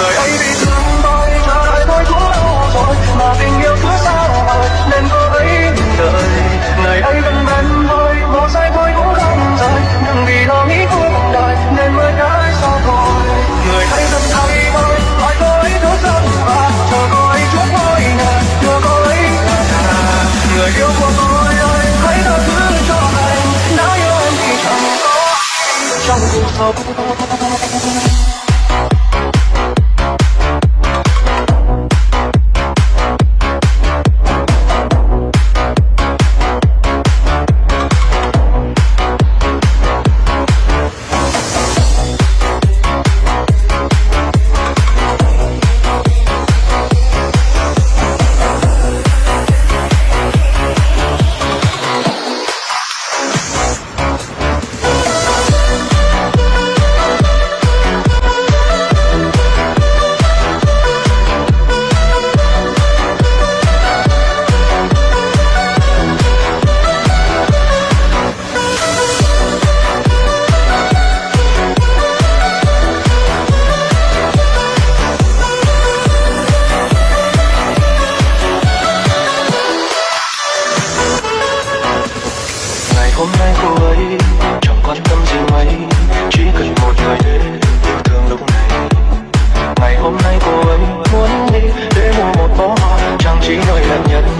người ấy bị thương tôi chờ đợi tôi cũng lâu rồi mà tình yêu cứ xa vời nên cô ấy ngừng đợi. Ngày ấy vẫn bên tôi, một giây tôi cũng không rời. Nhưng vì lo nghĩ cuộc đời, nên mới đã xa rồi người hãy dần thay tôi, hỏi cô ấy thứ dân và chờ cô ấy chút ngôi nhà, đưa cô ấy người yêu của tôi ơi, hãy tha thứ cho anh. Đã yêu em thì chẳng có trong cuộc sống. anh muốn đi để mua một bó hoa trang trí nơi đẹp nhất